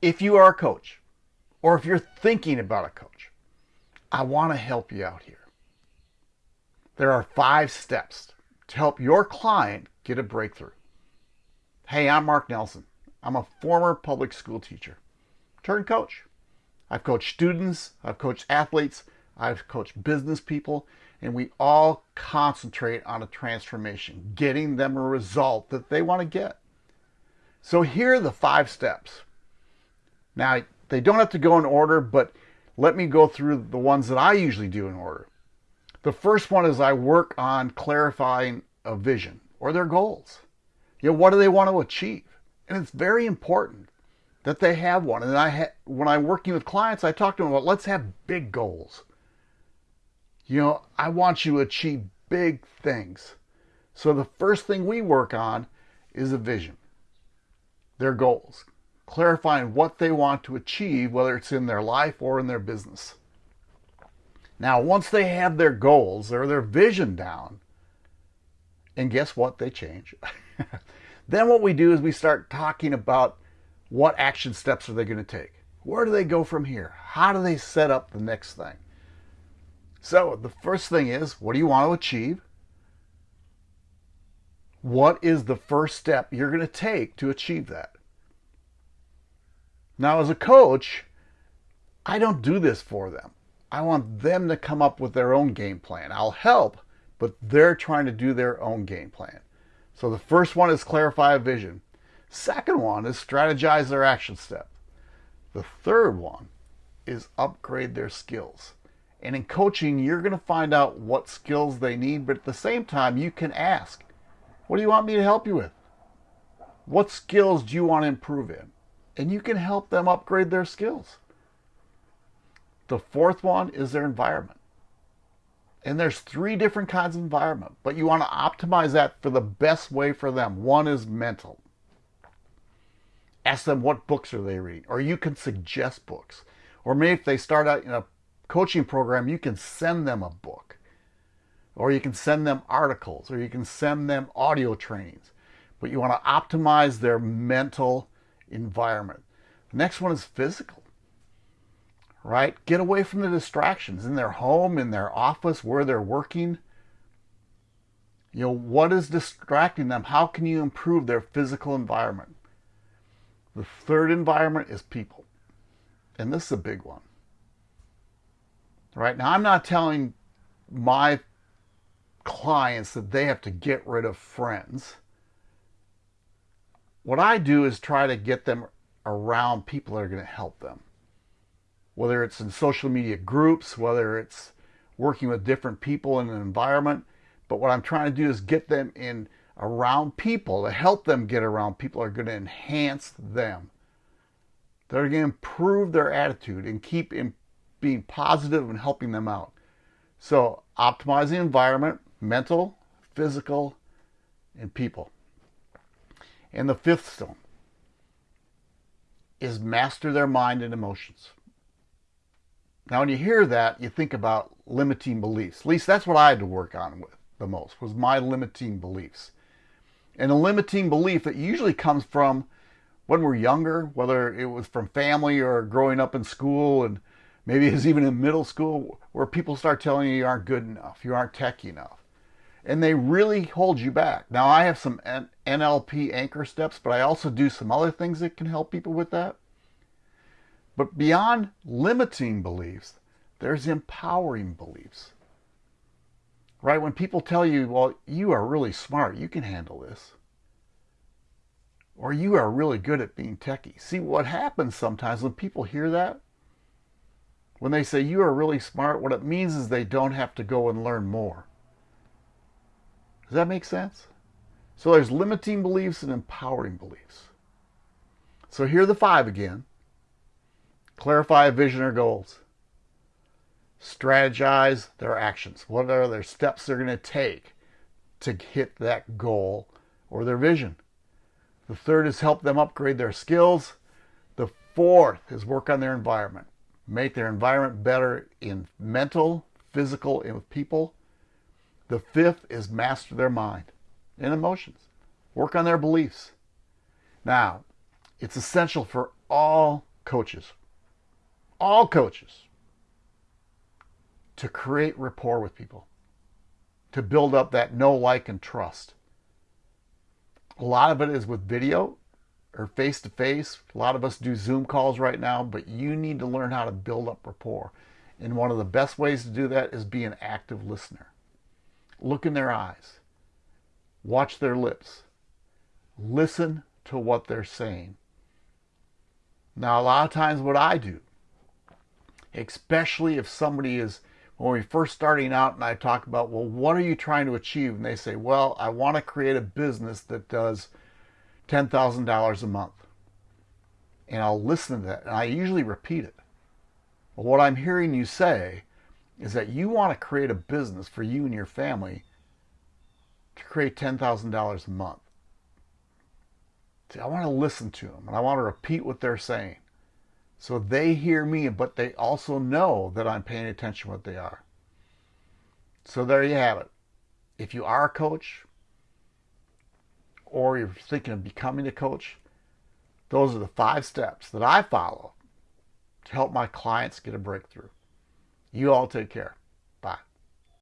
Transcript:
if you are a coach or if you're thinking about a coach, I want to help you out here. There are five steps to help your client get a breakthrough. Hey, I'm Mark Nelson. I'm a former public school teacher turned coach. I've coached students, I've coached athletes, I've coached business people, and we all concentrate on a transformation, getting them a result that they want to get. So here are the five steps. Now, they don't have to go in order, but let me go through the ones that I usually do in order. The first one is I work on clarifying a vision or their goals. You know, what do they want to achieve? And it's very important that they have one. And I ha- when I'm working with clients, I talk to them about let's have big goals. You know, I want you to achieve big things. So the first thing we work on is a vision, their goals, clarifying what they want to achieve, whether it's in their life or in their business. Now, once they have their goals or their vision down, and guess what? They change. then what we do is we start talking about what action steps are they going to take? Where do they go from here? How do they set up the next thing? So the first thing is, what do you want to achieve? What is the first step you're going to take to achieve that? Now, as a coach, I don't do this for them. I want them to come up with their own game plan. I'll help, but they're trying to do their own game plan. So the first one is clarify a vision. Second one is strategize their action step. The third one is upgrade their skills. And in coaching, you're going to find out what skills they need, but at the same time, you can ask, What do you want me to help you with? What skills do you want to improve in? And you can help them upgrade their skills. The fourth one is their environment. And there's three different kinds of environment, but you want to optimize that for the best way for them. One is mental. Ask them what books are they reading, or you can suggest books. Or maybe if they start out in a coaching program, you can send them a book, or you can send them articles, or you can send them audio trainings. But you want to optimize their mental environment. The next one is physical, right? Get away from the distractions in their home, in their office, where they're working. You know, what is distracting them? How can you improve their physical environment? The third environment is people. And this is a big one. Right now, I'm not telling my clients that they have to get rid of friends. What I do is try to get them around people that are going to help them. Whether it's in social media groups, whether it's working with different people in an environment. But what I'm trying to do is get them in around people to help them get around people are going to enhance them. They're going to improve their attitude and keep in being positive and helping them out. So, optimize the environment, mental, physical, and people. And the fifth stone is master their mind and emotions. Now, when you hear that, you think about limiting beliefs. At least that's what I had to work on with the most was my limiting beliefs. And a limiting belief that usually comes from when we're younger, whether it was from family or growing up in school, and maybe it's even in middle school, where people start telling you you aren't good enough, you aren't techy enough. And they really hold you back. Now, I have some NLP anchor steps, but I also do some other things that can help people with that. But beyond limiting beliefs, there's empowering beliefs. Right? When people tell you, well, you are really smart, you can handle this. Or you are really good at being techy. See, what happens sometimes when people hear that, when they say you are really smart, what it means is they don't have to go and learn more. Does that make sense? So there's limiting beliefs and empowering beliefs. So here are the five again. Clarify vision or goals strategize their actions. What are their steps they're going to take to hit that goal or their vision? The third is help them upgrade their skills. The fourth is work on their environment. Make their environment better in mental, physical, and with people. The fifth is master their mind and emotions. Work on their beliefs. Now, it's essential for all coaches, all coaches, to create rapport with people, to build up that know, like, and trust. A lot of it is with video or face to face. A lot of us do Zoom calls right now, but you need to learn how to build up rapport. And one of the best ways to do that is be an active listener. Look in their eyes, watch their lips, listen to what they're saying. Now, a lot of times, what I do, especially if somebody is when we're first starting out and I talk about, well, what are you trying to achieve? And they say, well, I want to create a business that does $10,000 a month. And I'll listen to that and I usually repeat it. But what I'm hearing you say is that you want to create a business for you and your family to create $10,000 a month. See, I want to listen to them and I want to repeat what they're saying. So they hear me, but they also know that I'm paying attention to what they are. So there you have it. If you are a coach or you're thinking of becoming a coach, those are the five steps that I follow to help my clients get a breakthrough. You all take care.